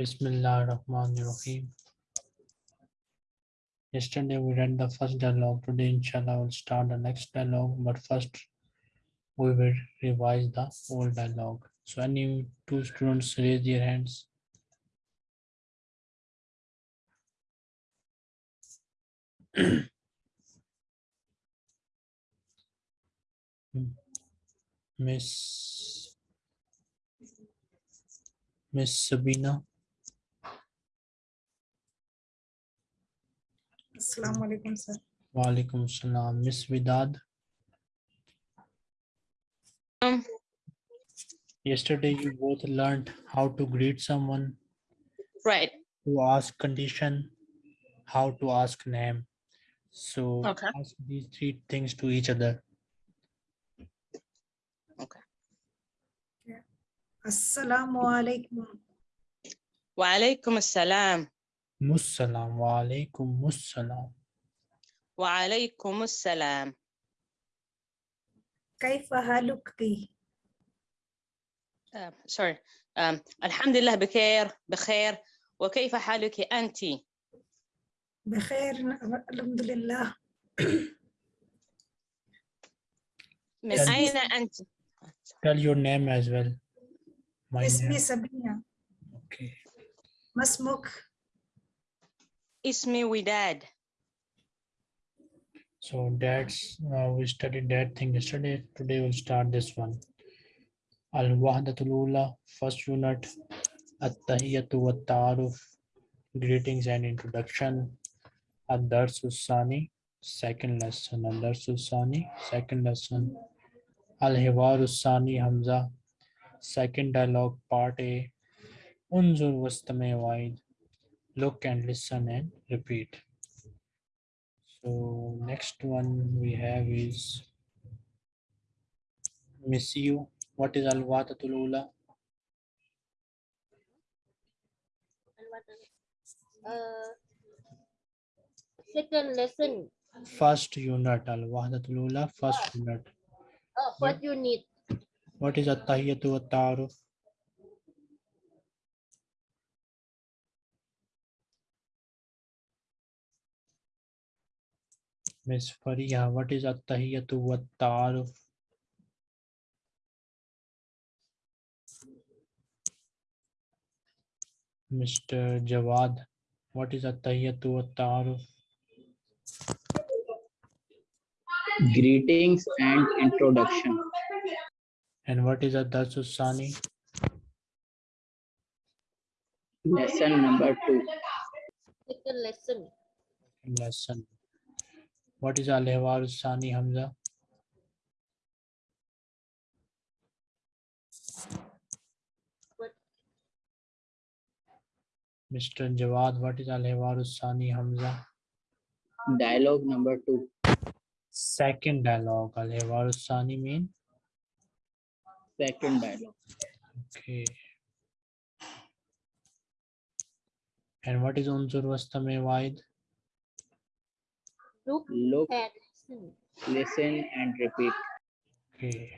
Bismillah ar-Rahman ar-Rahim. Yesterday we read the first dialogue. Today, inshallah, we'll start the next dialogue. But first, we will revise the old dialogue. So, any two students raise their hands. Hmm. Miss Miss Sabina. Assalamu alaikum, sir. Walaikum salam. Miss Vidad. Um, Yesterday you both learned how to greet someone, right. to ask condition, how to ask name. So Okay. ask these three things to each other. Assalamu alaikum. Wa alaikum assalam. السلام وعليكم السلام وعليكم السلام كيف حالك؟ آه، سوري الحمد لله بخير بخير وكيف حالك أنت؟ بخير نعم، الحمد لله من أين أنت؟ Tell your name as well. My name. اسمي سبينة. Okay. ما اسمك؟ Ismi with dad. So that's, uh, we studied that thing yesterday. Today we'll start this one. Al-Wahdatul first unit, At-Tahiyatu wa Ta'aruf, greetings and introduction. Ad-Darsusani, second lesson. Ad-Darsusani, second lesson. Al-Hiwaru Hamza, second dialogue, part A. Unzur Wastame Waid, Look and listen and repeat. So next one we have is Miss you. What is Al Wahdatul Ula? Uh, second lesson. First unit. Al Wahdatul Ula, first unit. Oh, what you need? What is At-Tahiyatu wa Miss Fariha, what is At-Tahiyatu wa Ta'aruf? Mr. Jawad, what is At-Tahiyatu wa Ta'aruf? Greetings and introduction. And what is Ad-Darsus Sani? Lesson number two. Second lesson. lesson. What is Al Sani Hamza? What? Mr. Jawad, what is Al Sani Hamza? Dialogue number two. Second dialogue. Al Sani mean? Second dialogue. Okay. And what is Unzur Wastame Waid? Look Look, and listen. listen and repeat. Okay.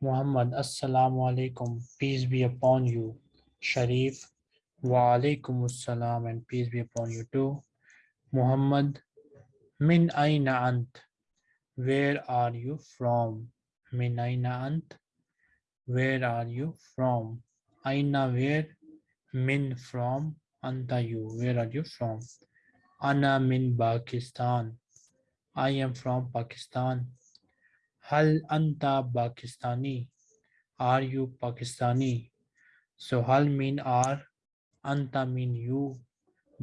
Muhammad, Assalamu alaikum. Peace be upon you. Sharif, Wa alaikum assalam and peace be upon you too. Muhammad, Min aina ant. Where are you from? Min aina ant. Where are you from? Aina where? Min from. Anta you. Where are you from? Ana min Pakistan. I am from Pakistan. Hal anta Pakistani? Are you Pakistani? So hal mean are, anta mean you.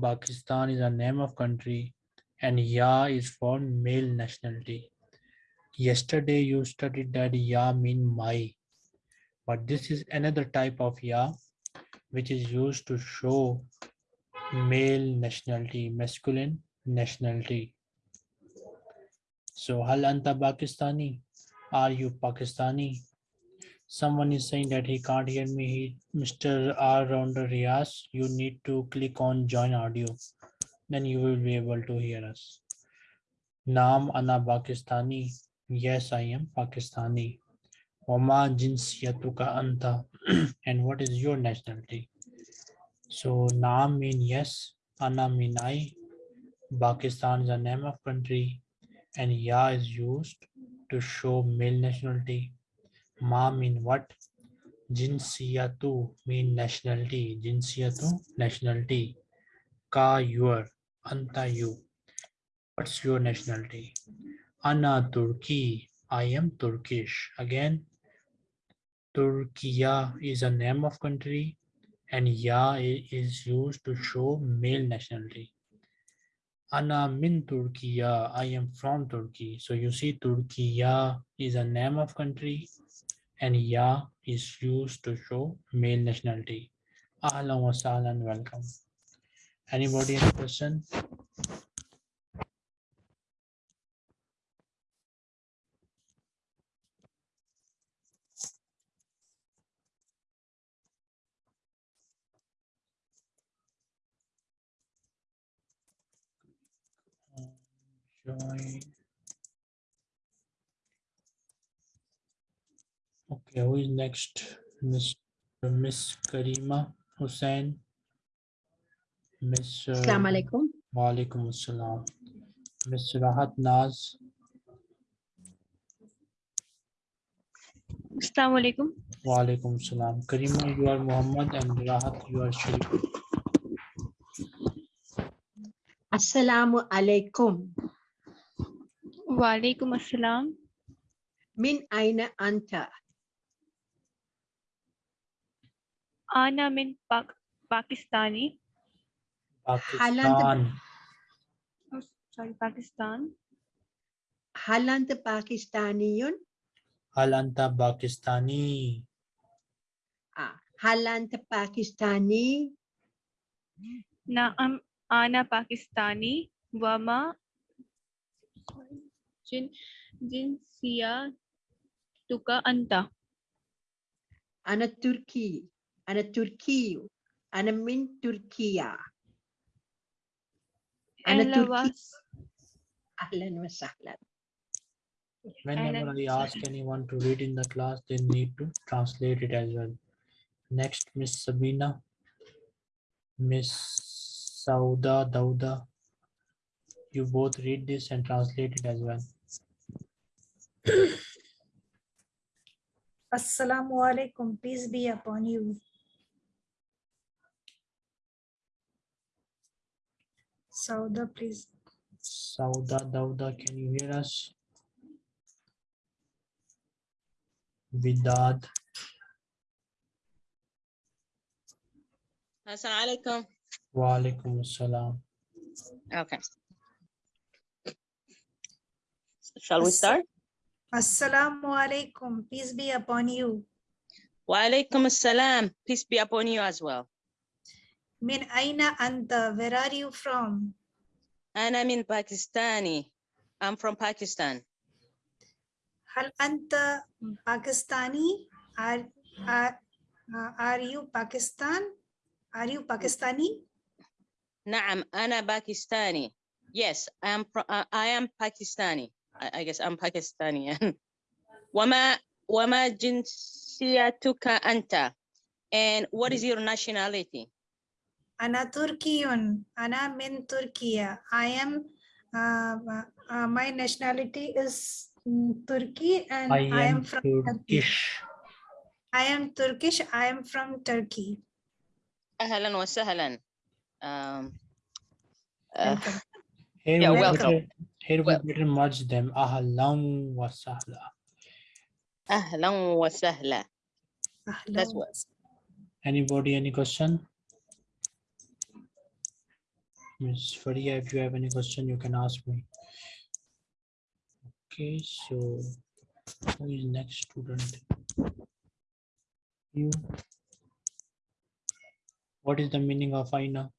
Pakistan is a name of country and ya is for male nationality. Yesterday you studied that ya mean my, but this is another type of ya which is used to show male nationality, masculine nationality. So hal anta Pakistani? Are you Pakistani? Someone is saying that he can't hear me. He, Mr. R. Rounder Riaz, you need to click on join audio. Then you will be able to hear us. Naam Ana Pakistani. Yes, I am Pakistani. Wama jinsiyatuka anta. And what is your nationality? So Naam mean yes, Ana mean I. Pakistan is a name of country and Ya is used to show male nationality. Ma mean what? Jinsiyatu mean nationality. Jinsiyatu nationality. Ka your. Anta you. What's your nationality? Ana Turki. I am Turkish. Again, Turkiya is a name of country and Ya is used to show male nationality. Ana min Turkiya. I am from Turkey. So you see Turkiya is a name of country and Ya is used to show male nationality. Ahlan wa sahlan, welcome. Anybody any question? Join. Okay, who is next? Miss Miss Karima Hussain. Miss. uh, Assalamu alaikum. Walaikum assalam. Miss Rahat Naz. Assalamu alaikum. Walaikum assalam. Karima, you are Muhammad and Rahat, you are Sharif. Assalamu alaikum. Wa alaikum assalam. Min aina anta? Ana min Pak Pakistani. Pakistan. Oh, sorry, Pakistan. Hal anta Pakistaniyun? Hal anta Pakistani. Ah, hal anta Pakistani? Naam Ana Pakistani. Wama Jin Jinsiya Tuka Anta. Ana Turki. Ana Turkiyu. Ana min Turkiya. Ana Ella Turki. Ahlan wa sahlan. Whenever I ask anyone to read in the class, they need to translate it as well. Next, Miss Sabina. Miss Sauda Dauda. You both read this and translate it as well. Assalamu alaikum. Peace be upon you. Sauda, please. Sauda Dauda, can you hear us? Vidad, Assalamu alaikum. wa alaikum assalam. Okay. Shall we start? Assalamu alaikum. Peace be upon you. Wa alaikum assalam. Peace be upon you as well. Min aina anta? Where are you from? Ana min Pakistani. I'm from Pakistan. Hal anta Pakistani? Are, are, uh, are you Pakistan? Are you Pakistani? Naam, Ana Pakistani. Yes, I am. Uh, I am Pakistani. I, I guess I'm Pakistani. Wama Wama jinsiyatuka anta. And what is your nationality? Ana Turkiyun. Ana min Turkiya. I am, uh, uh, my nationality is mm, Turkey and I I am am from Turkey. Turkish. I am Turkish. I am from Turkey. Ahlan wa sahlan. Um, uh, Welcome. Here Yeah, we welcome. Better, here we Wel- better merge them. Ahlan wa sahla. ahlan wa sahla. That's what- Anybody, any question? Miss Faria, if you have any question, you can ask me. Okay, so who is next student? You. What is the meaning of Aina?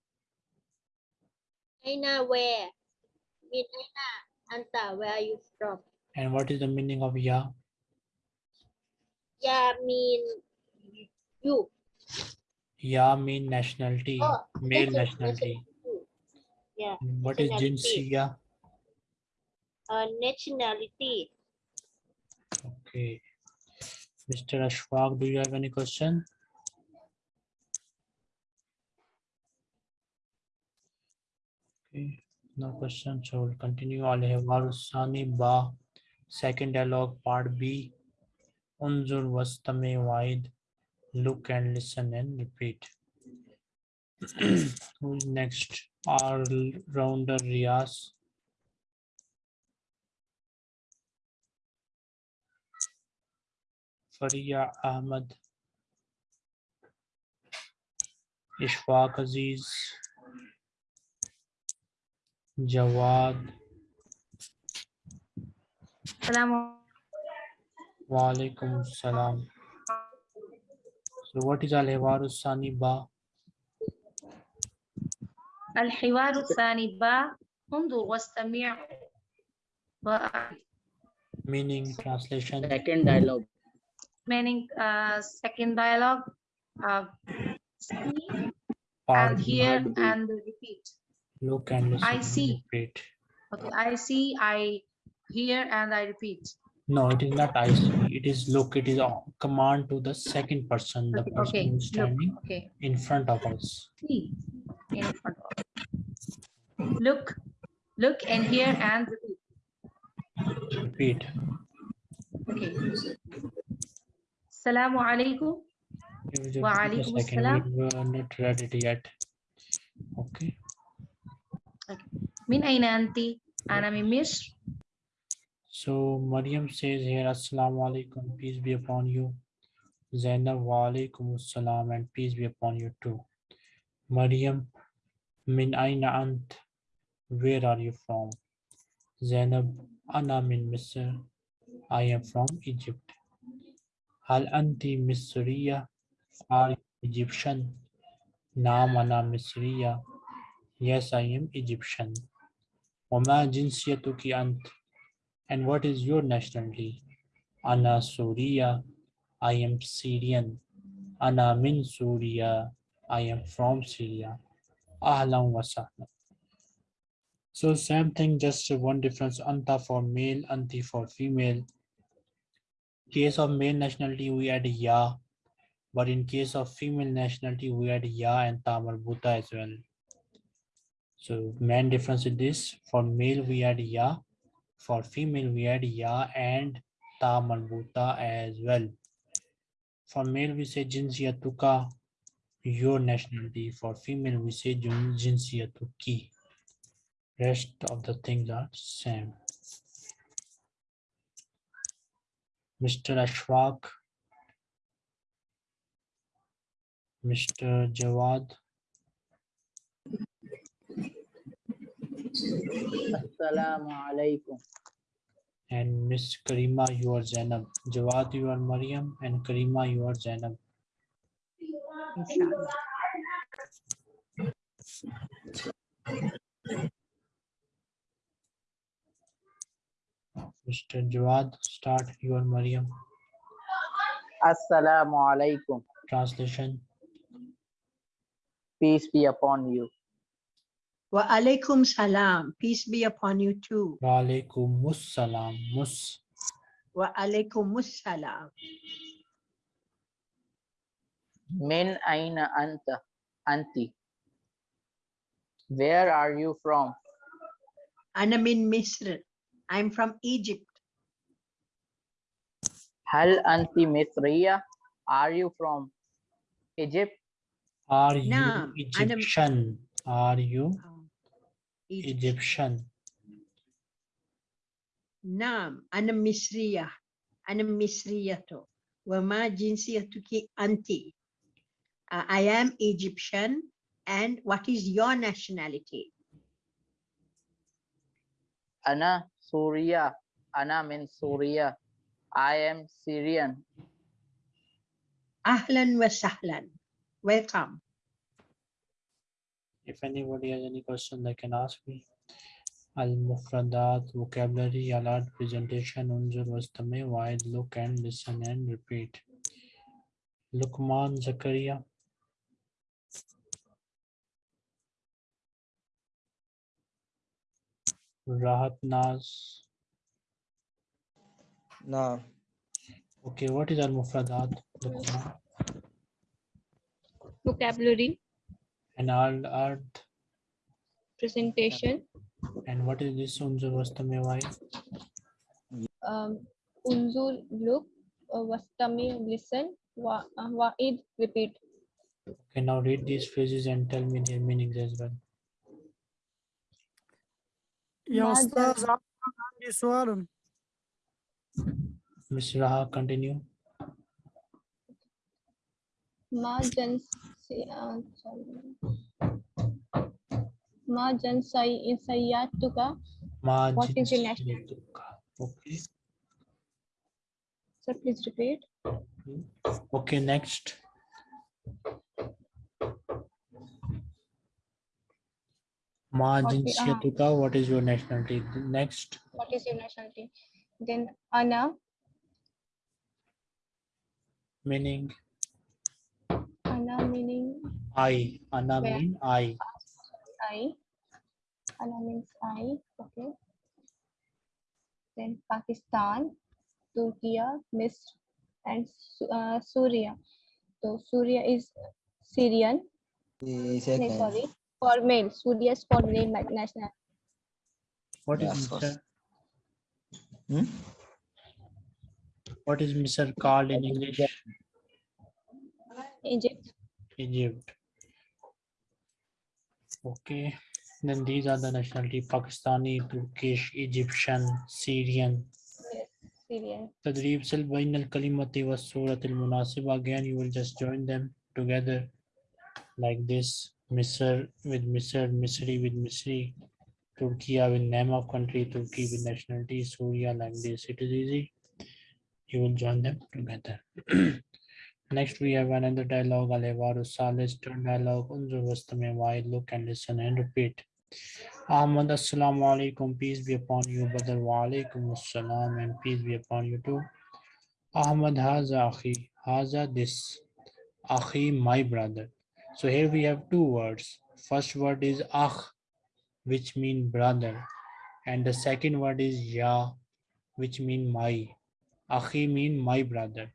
Aina where? Min anta? Where are you from? And what is the meaning of Ya? Ya mean you. Ya mean nationality, Oh, male nationality. Yeah. What is. Jinsiya? Uh, nationality. Okay. Mr. Ashfaq, do you have any question? Okay, no question. So we'll continue. Al Sani Ba. Second dialogue, part B. Unzur wastame waid. Look and listen and repeat. Who's next? All rounder Riaz. Faria Ahmed. Ishfaq Aziz. Jawad. Salam. Walaikum salam. So what is al-hiwaru saniba? Al-hiwaru saniba. Undur wastami' Meaning translation. Second dialogue. Meaning uh, second dialogue. Uh, and hear and repeat. Look and listen. I see. Repeat. okay I see I hear and I repeat No, it is not I see. It is look. It is a command to the second person, the okay, person okay who's look standing okay in front of us. see in front of look look and hear and repeat Repeat. okay Assalamu alaikum Give it a- Wa alaikum assalam. We were uh, not read it yet. Okay. Min aina anti? Ana Misr. So Maryam says here, Assalamu alaikum, peace be upon you. Zainab, wa alaikum assalam, and peace be upon you too. Maryam, min aina ant? Where are you from? Zainab, ana min Misr. I am from Egypt. Hal anti Misriya? Are Egyptian? Naam ana Misriya yes I am Egyptian. Wama jinsiyatuki ant, and what is your nationality? Ana Suriya. I am Syrian. Ana min Suriya. I am from Syria. Ahlan wa. So same thing, just one difference. Anta for male, anti for female. Case of male nationality, we add ya. But in case of female nationality, we add ya and ta marbuta as well. So main difference is this. For male, we add ya. For female, we add ya and ta marbuta as well. For male, we say jinsiyatuka, your nationality. For female, we say jin- jinsiyatuki. Rest of the things are same. Mr. Ashwak, Mr. Jawad, Assalamu alaikum. and Miss Karima, you are Zainab. Jawad, you are Mariam, and Karima, you are Zainab. Mr. Jawad, start. You are Mariam. Assalamu alaikum. Translation. Peace be upon you. Wa alaikum salam. Peace be upon you too. Wa alaikum salam. Mus. Wa alaikum salam. Min aina anta. Anti. Where are you from? Ana min Misr. I'm from Egypt. Hal anti Mithriya? Are you from Egypt? Are you Egyptian? Are you Egypt. Egyptian? نعم أنا مصرية أنا مصرية وما جنسيتك أنت Uh, I am Egyptian and what is your nationality Ana Suriya. Ana min Suriya. I am Syrian. أهلا وسهلا welcome If anybody has any question, they can ask me. Al-Mufradat, vocabulary, alert, presentation, unzur, wastame, wide, look and listen and repeat. Lukman Zakaria. Rahat Naz. No. Okay, what is al-mufradat? Vocabulary. And al art presentation. And what is this unzur wastami why? Um, unzur, look, uh, wastami, listen, wa, uh, wa'id, repeat. Okay, now read these phrases and tell me their meanings as well. يا ما أستاذ جن- عندي سؤال Miss Raha, continue. Ma jan, uh, jan say, sayyatuka. Ma What is your national- jinsiyatuka. Okay. Sir, please repeat. Okay, next. Ma What we- ah. what is your nationality? Next. What is your nationality? Then Ana, Meaning Ana meaning I. Anna Where? mean I. I. Ana means I. Okay. Then Pakistan, Turkey, Misr, and Su- uh, Syria. So Syria is Syrian. No, sorry, for male. Syria is for male national. What is Yes, Mr. Hmm? What is Misr called in English? Egypt. Egypt. Okay, then these are the nationality, Pakistani, Turkish, Egyptian, Syrian. Syrian. Kalimati was munasib. Again, you will just join them together like this. Misr with Misr, Misri with Misri, Turkey with name of country, Turkey with nationality, Syria like this. It is easy. You will join them together. Next we have another dialogue Alevaru turn dialogue Unzur Vastame why look and listen and repeat. Ahmad Assalamu alaikum, peace be upon you, brother. Wa alaikum assalam and peace be upon you too. Ahmad Haza Akhi, Haza this. Akhi, my brother. So here we have two words. First word is Akh, which mean brother. And the second word is Ya, which mean my. Akhi mean my brother.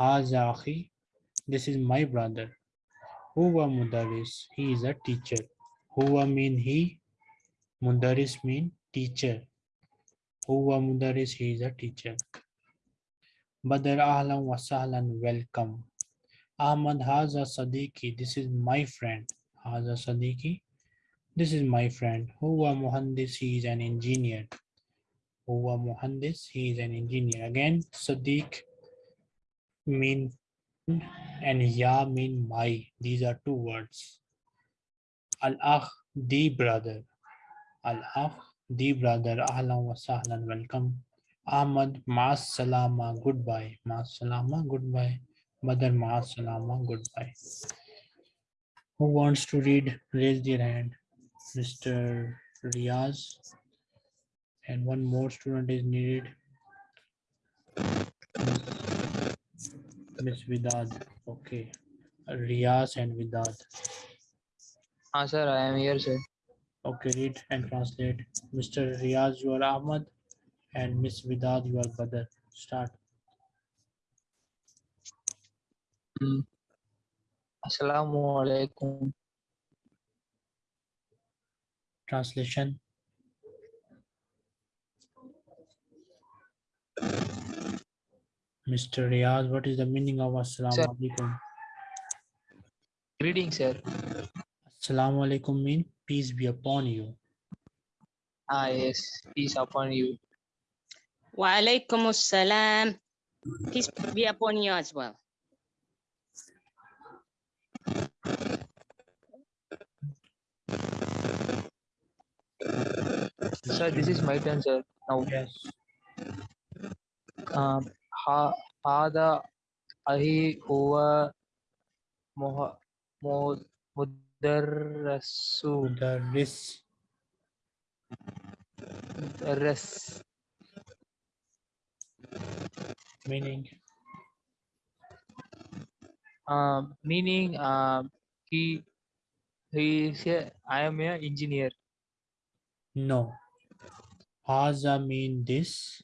Haza this is my brother. Huwa Mudaris, he is a teacher. Huwa mean he, Mudaris mean teacher. Huwa Mudaris, he is a teacher. Badr ahlan wa welcome. Ahmad Haza Sadiki, this is my friend. Haza Sadiki, this is my friend. Huwa Muhandis, he is an engineer. Huwa Muhandis, he is an engineer. Again, Sadiq mean and Ya mean my. These are two words. Al-Akh, the brother. Al-Akh, the brother. Ahlan wa sahlan, welcome. Ahmad, Maas Salama, goodbye. Maas Salama, goodbye. Badr, Maas Salama, goodbye. Who wants to read? Raise their hand. Mr. Riaz. And one more student is needed. Miss Vidad. Okay. Riaz and Vidad. Ah, sir, I am here, sir. Okay, read and translate. Mr. Riaz, you are Ahmad, and Miss Vidad, you are Badr. Start. Hmm. Assalamu alaikum. Translation. Mr. Riaz, what is the meaning of Assalamu Sir. alaikum? Greetings, sir. Assalamu alaikum mean peace be upon you. Ah, yes. Peace upon you. Wa alaikum assalam. Peace be upon you as well. Sir, this is my turn, sir. Now, Yes. um, ha, هذا أخي هو مه, مه, مدرس Mudarris. مدرس Meaning. um, meaning um, he he is a, I am a engineer. No. Haza mean this.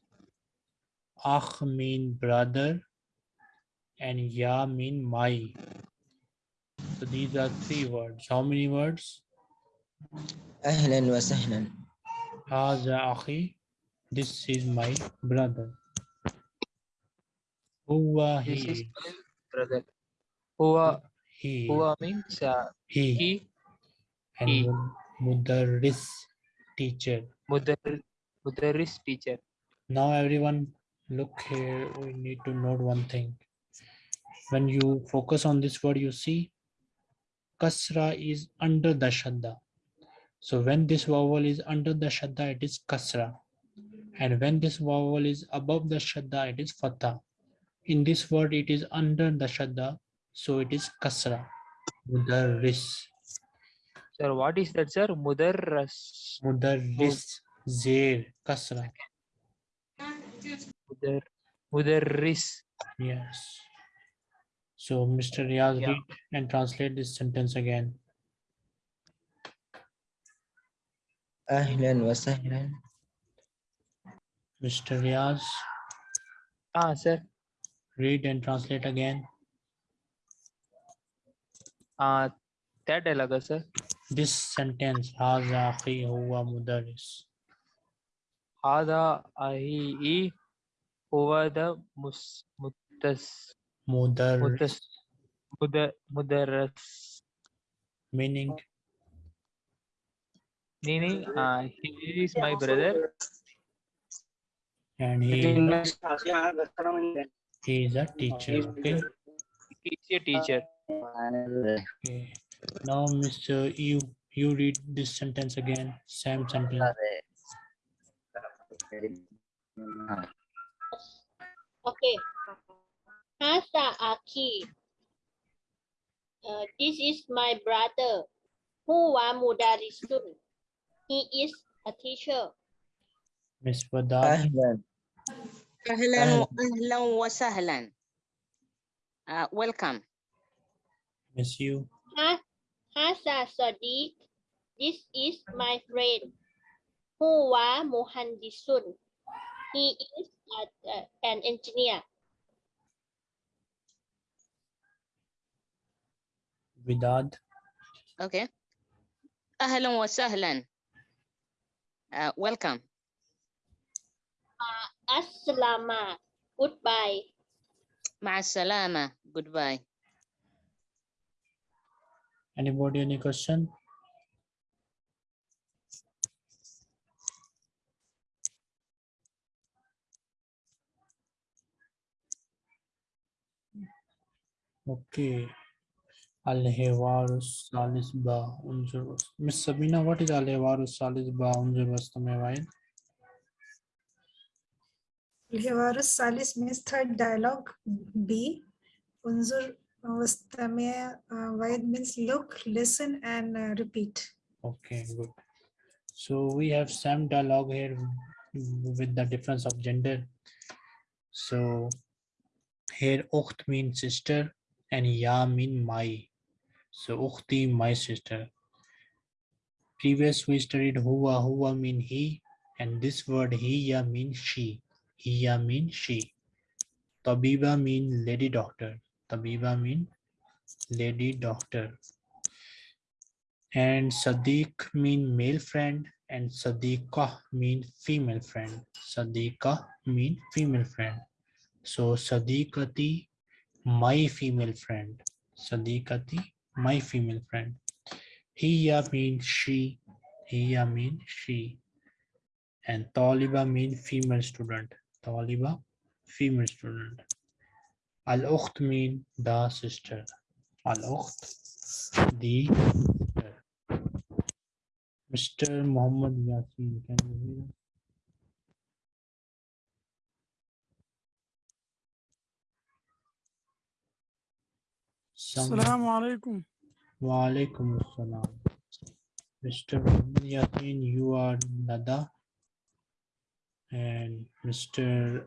Akh mean brother and Ya mean my. So these are three words. How many words? Ahlan wa sahlan. Haza akhi. This is my brother. Huwa he. brother. Huwa he. Huwa means uh, he. he. And he. Mudarris teacher. Mudar, mudarris teacher. Now everyone look here we need to note one thing. When you focus on this word you see kasra is under the shadda. So when this vowel is under the shadda it is kasra. And when this vowel is above the shadda it is fatha. In this word it is under the shadda so it is kasra. Mudarris. Sir, what is that, sir? Mudarras. mudarris. Zair kasra Mudar, Mudarris. Yes. So Mr. Riyaz, yeah. read and translate this sentence again. Ahlan wa sahlan. Mr. Riyaz. Ah, sir. Read and translate again. Ah, that dialogue, sir. This sentence, Haza akhi huwa mudaris. Haza ahi huwa the mus mutas Mudaris, mutas mudar mudarras. meaning Meaning, uh, he is my brother. and he, he is a teacher. Okay. He is a teacher. okay. Now, Mr. You, you read this sentence again. Same sentence. Okay. Hasa Aki. Uh, this is my brother. Huwa Mudarisun. He is a teacher. Miss Badar. Ahlan. Ahlan wa ahlan wa sahlan. Uh, welcome. Miss you. Hasa Sadiq. This is my friend. Huwa Muhandisun. He is uh, an engineer. Widad. Okay. Ahlan wa sahlan. Uh, welcome. Uh, alaikum. Goodbye. Ma'asalama. Goodbye. Anybody any question? Okay. Al-Hiwarus Salis Ba Unzur Miss Sabina, what is Al-Hiwarus Salis Ba Unzur Wastamewai? Hiwarus Salis means third dialogue B. Unzur Vastame Vaid means look, listen, and uh, repeat. Okay, good. So we have some dialogue here with the difference of gender. So here Ukht means sister and Ya mean my. So Ukhti, my sister. Previous we studied Huwa, Huwa mean he and this word Hiya mean she. Hiya mean she. Tabiba mean lady doctor. Tabiba mean lady doctor and Sadiq mean male friend and Sadiqah mean female friend. Sadiqah mean female friend. So Sadiqati, my female friend. Sadiqati, my female friend. Hiya means she. Hiya means she. And Taliba means female student. Taliba, female student. Al-Ukht mean the sister. Al-Ukht, the sister. Mr. Muhammad Yasin, can you hear? Alaikum. Wa alaikum assalam. Mr. Yasin, you are Nada. And Mr.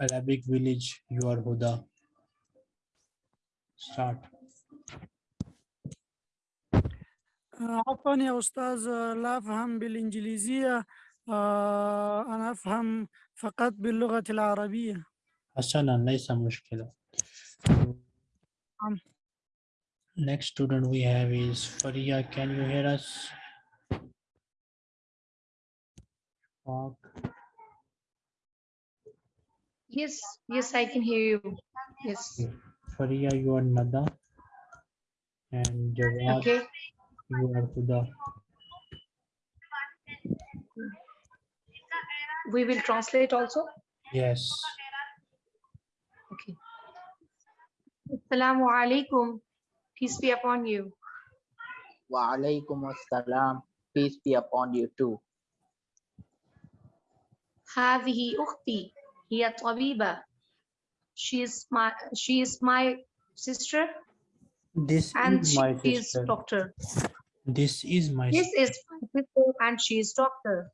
Arabic Village, you are Huda. Start. آه، عفوا يا أستاذ آه، لا أفهم بالإنجليزية آه، أنا أفهم فقط باللغة العربية حسنا ليس مشكلة. Um, Next student we have is Faria. Can you hear us? Talk. Yes, yes, I can hear you. Yes. Faria, you are Nada. And Jawad, okay. you are Huda. We will translate also? Yes. Okay. Assalamu alaikum. Peace be upon you. Wa alaikum assalam. Peace be upon you too. هذه أختي هي طبيبة. She is my she is my sister This and is she my is sister. doctor. This is my This is my sister and she is doctor.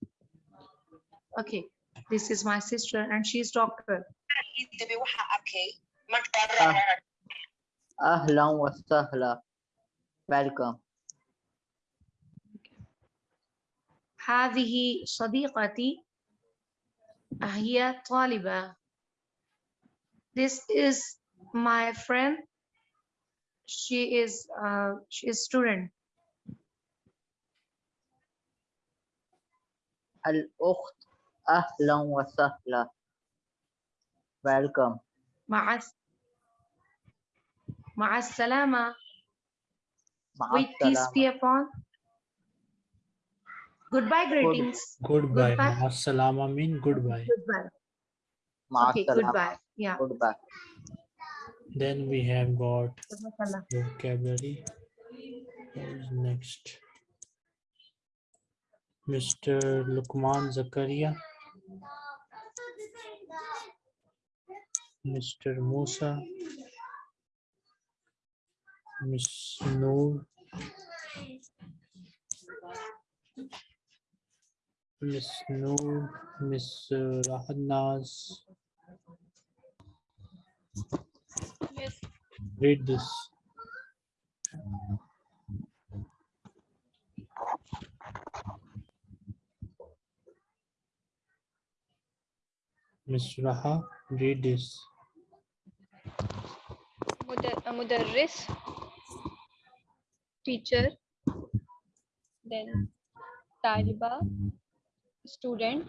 Okay, this is my sister and she is doctor. Ahlan wa sahla. Welcome. هذه صديقتي هي طالبة. This is my friend. She is uh, she is student. Ahlan wa sahla. Welcome. مع Ma'as-salama. With peace be upon. Goodbye greetings. Goodbye. goodbye. Ma'as-salama mean goodbye. Goodbye. Okay, goodbye. Yeah. Goodbye. Then we have got vocabulary. Next. Mr. Lukman Zakaria. Mr. Musa. Miss Noor. Miss Noor. Miss uh, Rahat Naz. Yes. Read this. Miss Raha, read this. मुदर्रिस teacher then तालिबा student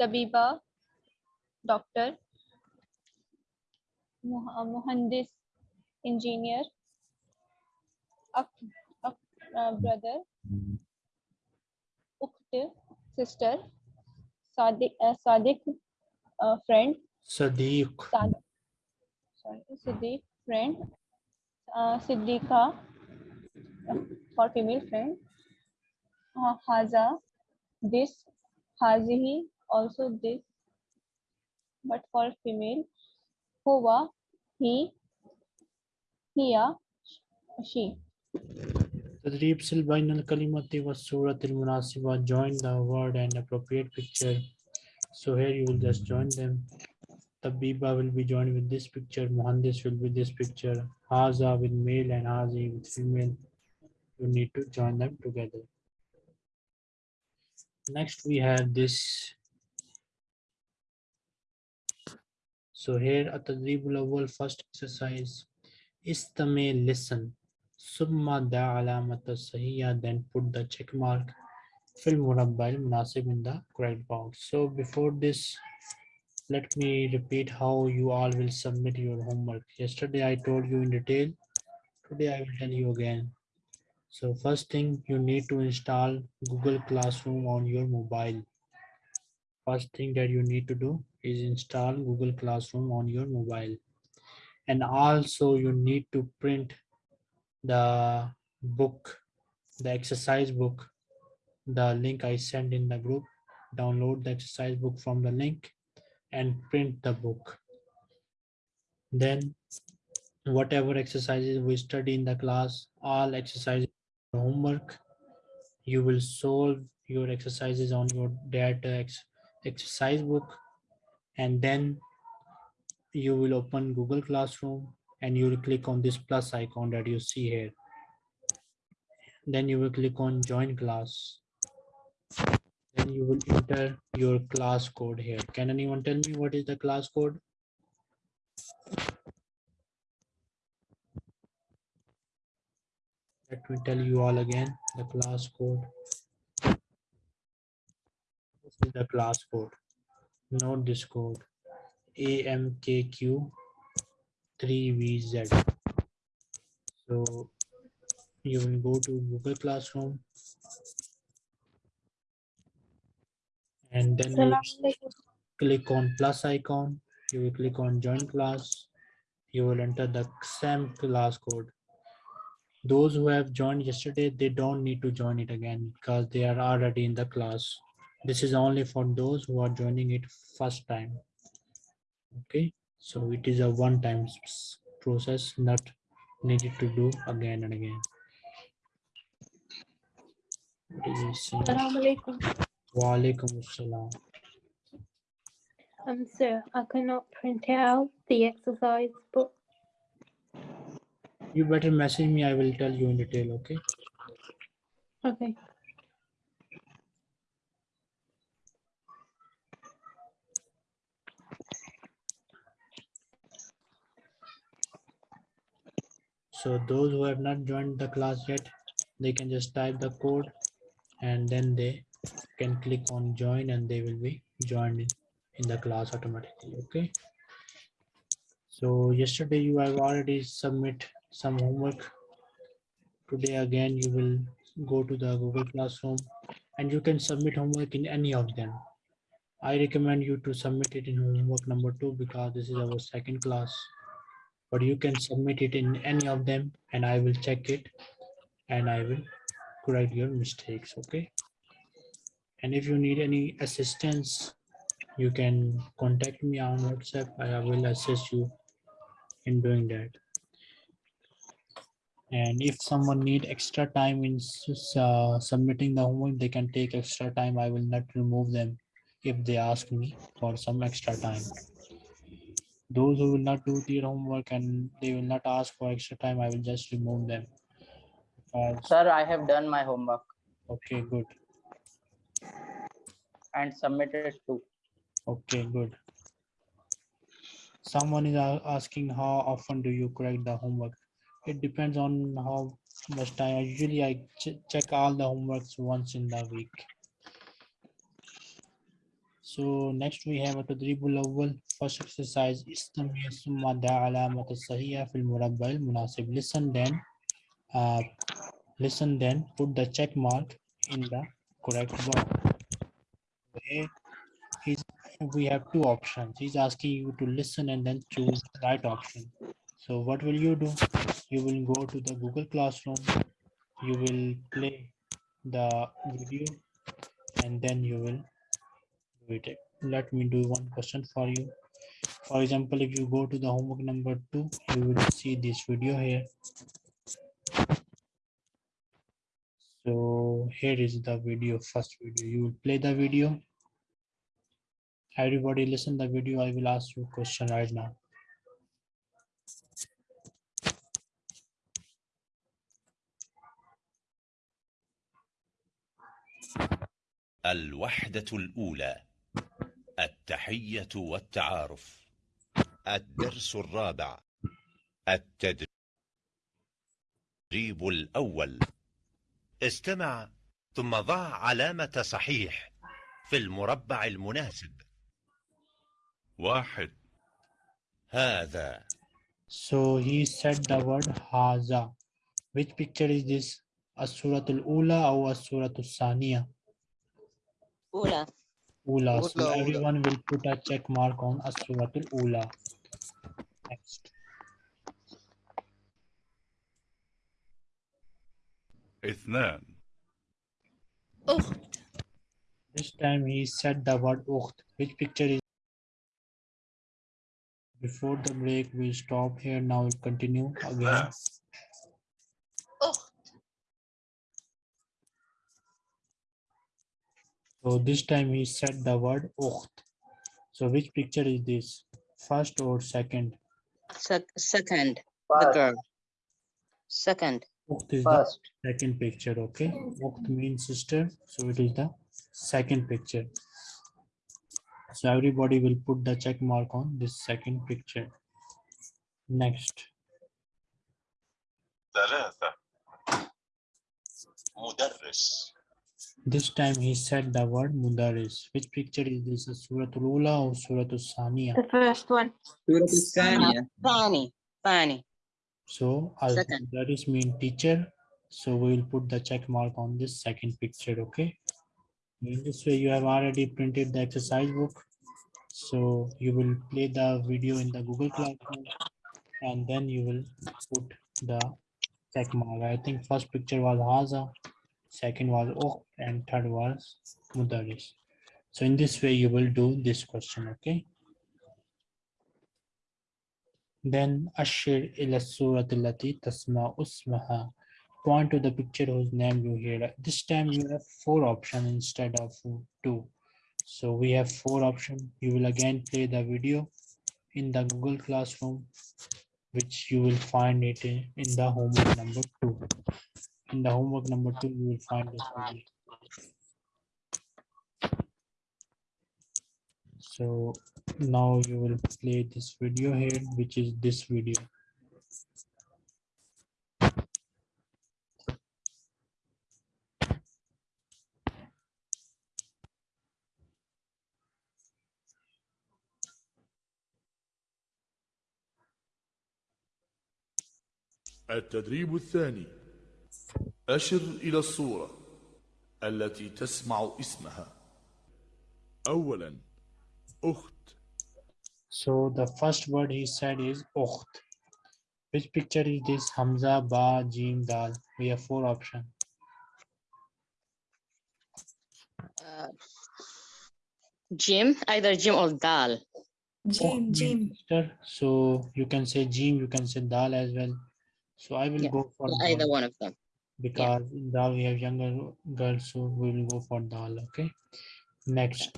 तबीबा doctor मुहंदिस engineer brother उक्त sister सादिक friend सदीक। सादिक sorry, Siddiq friend, uh, Siddiqa for female friend, uh, Haza, this, Hazihi, also this, but for female, Hova, he, hiya, she. Tadrib Silbainal Kalimati was Surat al Munasiba, join the word and appropriate picture. So here you will just join them. Tabiba will be joined with this picture, Mohandis will be this picture, Haza with male and Hazi with female. You need to join them together. Next we have this. So here at the awal first exercise, Istame listen. Summa da alamata sahiya, then put the check mark. Fill murabba munasib in the correct box. So before this, let me repeat how you all will submit your homework. Yesterday I told you in detail. Today I will tell you again. So first thing you need to install Google Classroom on your mobile. First thing that you need to do is install Google Classroom on your mobile. And also you need to print the book, the exercise book, the link I sent in the group, download the exercise book from the link and print the book. Then whatever exercises we study in the class, all exercises homework, you will solve your exercises on your data ex exercise book and then you will open Google Classroom and you will click on this plus icon that you see here. Then you will click on join class. Then you will enter your class code here. Can anyone tell me what is the class code? Let me tell you all again the class code. This is the class code. Note this code. AMKQ 3VZ. So you will go to Google Classroom and then you click on plus icon. You will click on join class. You will enter the same class code. Those who have joined yesterday, they don't need to join it again because they are already in the class. This is only for those who are joining it first time. Okay, so it is a one-time process, not needed to do again and again. What is he saying? Assalamu alaikum. Assalam. Um, sir, I cannot print out the exercise book. You better message me, I will tell you in detail, okay? Okay. So those who have not joined the class yet, they can just type the code and then they can click on join and they will be joined in, in the class automatically, okay? So yesterday you have already submit some homework. Today again, you will go to the Google Classroom and you can submit homework in any of them. I recommend you to submit it in homework number two because this is our second class but you can submit it in any of them and I will check it and I will correct your mistakes, okay? And if you need any assistance, you can contact me on WhatsApp. I will assist you in doing that. And if someone need extra time in uh, submitting the homework, they can take extra time. I will not remove them if they ask me for some extra time those who will not do their homework and they will not ask for extra time, I will just remove them. Because- Sir, I have done my homework okay, good and submitted too. Okay, good. Someone is a- asking how often do you correct the homework? It depends on how much time. Usually I ch- check all the homeworks once in the week. So next we have a تدريب الأول first exercise استمع ثم ضع علامة الصحيحة في المربع المناسب listen then uh, listen then put the check mark in the correct box here he's we have two options he's asking you to listen and then choose the right option so what will you do you will go to the Google Classroom you will play the video and then you will Wait, it. let me do one question for you. For example, if you go to the homework number two, you will see this video here. So here is the video, first video. You will play the video. Everybody listen the video. I will ask you a question right now. الوحدة الأولى التحية والتعارف الدرس الرابع التدريب الأول استمع ثم ضع علامة صحيح في المربع المناسب واحد هذا So he said the word haza. Which picture is this? Asuratul Ula or Asuratul Saniya? Ula. Ula. So Ula, ula. everyone will put a check mark on Asuratul Ula. Next. اثنان This time he said the word ukht. Which picture is before the break we stop here now we'll continue again. Oh. So this time he said the word ukht. So which picture is this? First or second? Sec- second, the girl. Second. Ukht is First. the second picture, okay? Ukht means sister, so it is the second picture. So everybody will put the check mark on this second picture. Next. ثلاثة مدرس This time he said the word mudaris. Which picture is this? A Surah Al-Ula or Surah Al-Saniya? The first one. سورة الثانية Fani, Fani. So al Second. mudaris mean teacher. So we will put the check mark on this second picture, okay? In this way, you have already printed the exercise book. So you will play the video in the Google Classroom and then you will put the check mark. I think first picture was Haza, second was Okh, and third was Mudaris. So in this way, you will do this question, okay? Then Ashir ila surat allati tasma usmaha. Point to the picture whose name you hear. This time you have four options instead of two. So we have four options. You will again play the video in the Google Classroom, which you will find it in, in the homework number two. In the homework number two, you will find this video. So now you will play this video here, which is this video. التدريب الثاني أشر إلى الصورة التي تسمع اسمها أولا أخت So the first word he said is Ukht. Which picture is this? Hamza, Ba, Jim, Dal. We have four options. Uh, Jim, either Jim or Dal. Jim, Jim. So you can say Jim, you can say Dal as well. So I will Yeah, go for yeah, either Dal one of them. because in Dal we have younger girls, so we will go for Dal. Okay. Next.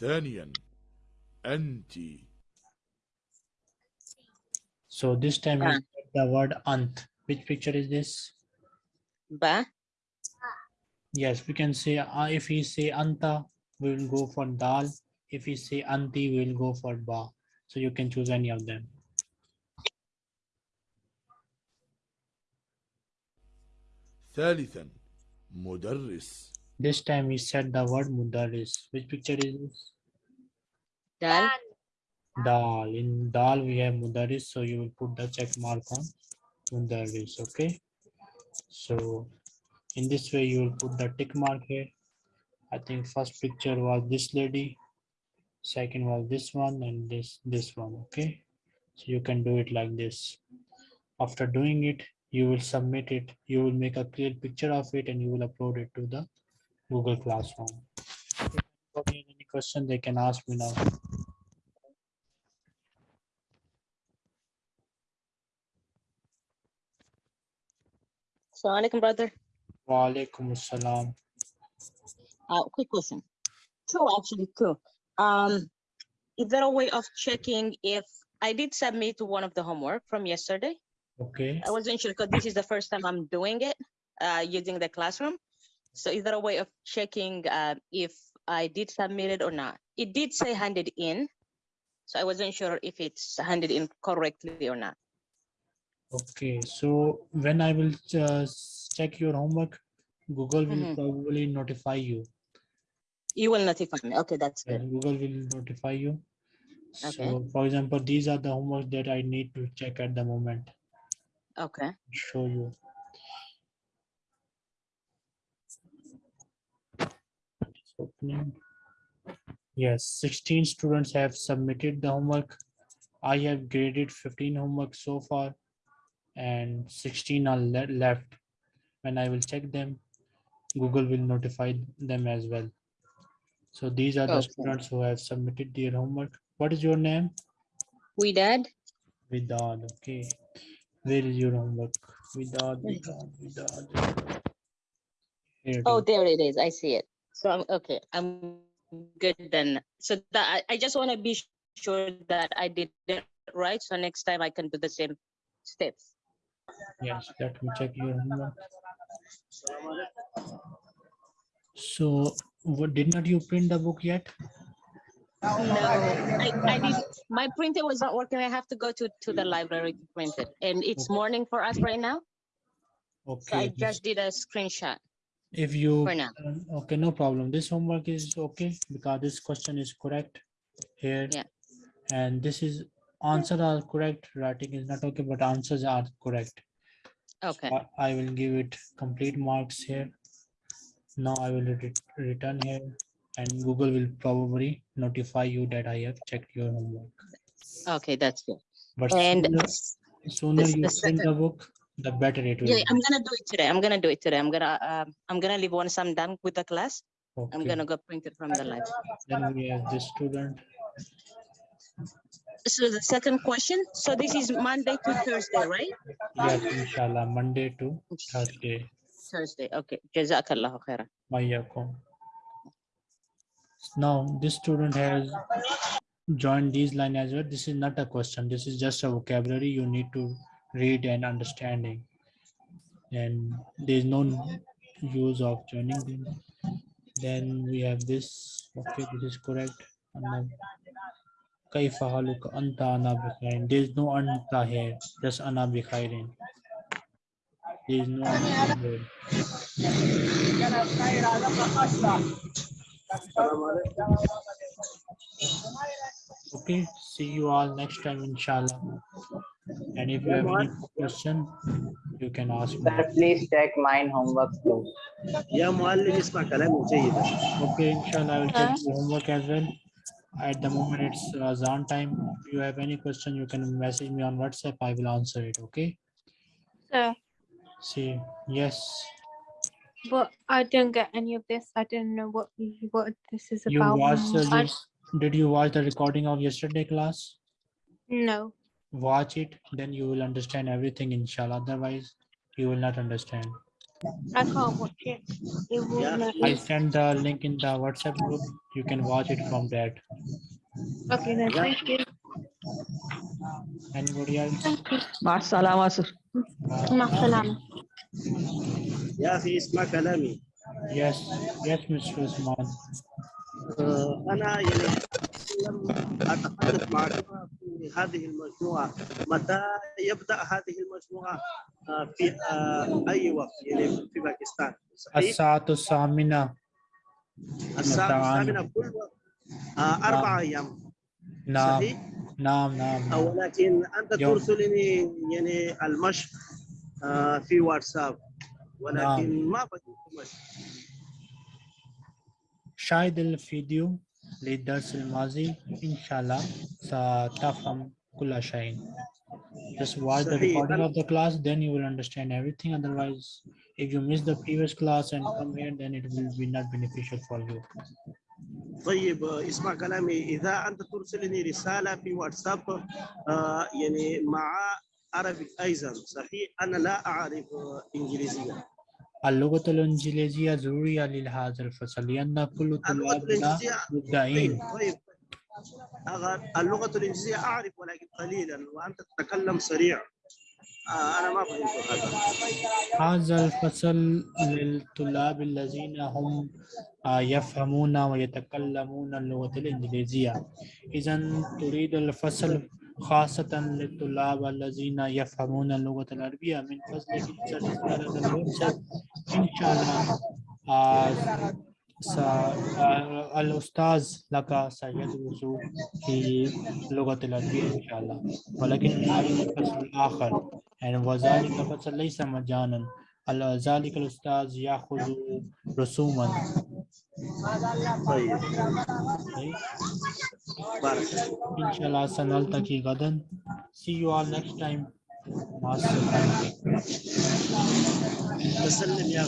ثانيا أنت So this time Ba. he said the word Ant. Which picture is this? Ba, Yes, we can say uh, if he say Anta, we will go for Dal. If he say Anti, we will go for Ba. So you can choose any of them. ثالثا مدرس This time he said the word Mudaris. Which picture is this? Dal. Dal. In Dal we have Mudaris, so you will put the check mark on Mudaris. Okay. So in this way you will put the tick mark here. I think first picture was this lady, second was this one, and this this one. Okay. So you can do it like this. After doing it, you will submit it. You will make a clear picture of it, and you will upload it to the Google Classroom. If anybody has any question, they can ask me now. Assalamu alaikum, brother. Wa alaikum assalam. Uh, quick question. Two, actually, two. Um, is there a way of checking if I did submit one of the homework from yesterday? Okay. I wasn't sure because this is the first time I'm doing it uh, using the classroom. So is there a way of checking uh, if I did submit it or not? It did say handed in. So I wasn't sure if it's handed in correctly or not. Okay. So when I will uh, check your homework, Google will Mhm. probably notify you. You will notify me. Okay, that's good. Google will notify you. Okay. So for example, these are the homework that I need to check at the moment. Okay. Show you. Opening. Yes, 16 students have submitted the homework. I have graded 15 homework so far and 16 are le- left. When I will check them, Google will notify them as well. So these are the Okay. students who have submitted their homework. What is your name? We did. Vidad, okay. Where is your homework? Vidad, Vidad, Vidad. Vidad. Here it Oh, there it is. I see it. So I'm okay. I'm good then. So that I, I just want to be sure that I did it right. So next time I can do the same steps. Yes, let me check your homework. So, what did not you print the book yet? No, I, I did, my printer was not working. I have to go to, to the library to print it. And it's morning for us right now. So I just did a screenshot. if you, for now. okay, no problem. This homework is okay because this question is correct here. Yeah. And this is answer are correct, writing is not okay, but answers are correct. Okay, I- I will give it complete marks here. Now I will re- return here and Google will probably notify you that I have checked your homework. okay, that's good. But And sooner- sooner this- you the print the book, the better it will Yeah, be. I'm gonna do it today. I'm gonna do it today. I'm gonna, um, I'm gonna leave once I'm done with the class. okay. I'm gonna go print it from the lab. Then we have this student. So the second question, so this is Monday to Thursday, right? Yes, inshallah, Monday to Thursday. Thursday, okay. Jazakallahu khairan. Mayyakum. Now, this student has joined these line as well. This is not a question. This is just a vocabulary you need to read and understanding. And there is no use of joining them. Then we have this. Okay, this is correct. Kaifa anta ana bikhairin. There is no anta here, just ana bikhairin is there. Okay, see you all next time, inshallah. And if you have any question, you can ask me. Sir, please check mine homework too. Yeah, Okay, inshallah, I will check the homework as well. At the moment, it's uh, Azan time. If you have any question, you can message me on WhatsApp. I will answer it. Okay. Sir. See, yes, but I don't get any of this. I don't know what what this is you about. watched, uh, I- did you watch the recording of yesterday class? No, Watch it, then you will understand everything, inshallah. Otherwise, you will not understand. I can't watch it. It won't I send the link in the WhatsApp group. You can watch it from that. Okay, then thank you. Anybody else? مع السلامة سر مع السلامة. يا أخي اسمع كلامي Yes, yes, Mr. Usman. آه، أنا يعني لم أتحدث معك في هذه المجموعة متى يبدأ هذه المجموعة آه، في آه، أي وقت يعني في باكستان؟ الساعة الثامنة الساعة. الثامنة كل وقت آه، أربعة أيام نعم صحيح؟ نعم نعم نعم. ولكن أنت يوم. ترسلني يعني المشق آه، في واتساب ولكن ما بديت مشق شاهد الفيديو للدرس الماضي إن شاء الله ستفهم كل شيء. Just watch the صحيح. recording of the class, then you will understand everything. Otherwise, if you miss the previous class and come here, then it will be not beneficial for you. طيب آه، اسمع كلامي. إذا أنت ترسلني رسالة في واتساب آه، يعني مع عربي أيضا صحيح؟ أنا لا أعرف آه، إنجليزية. اللغة الإنجليزية ضرورية لهذا الفصل لأن كل طلابنا مبدعين. طيب طيب. اللغة الإنجليزية أعرف ولكن قليلا وأنت تتكلم سريع. أنا ما فهمت هذا. هذا الفصل للطلاب الذين هم يفهمون ويتكلمون اللغة الإنجليزية. إذا تريد الفصل خاصة للطلاب الذين يفهمون اللغة العربية. من فضلك إن شاء الله الأستاذ لك سيدرس في اللغة العربية إن شاء الله. ولكن هذا الفصل الآخر يعني وذلك الفصل ليس مجانا ذلك الأستاذ يأخذ رسوما طيب طيب. بارك إن شاء الله سنلتقي غدا see you all next time مع السلامة الله سلم يا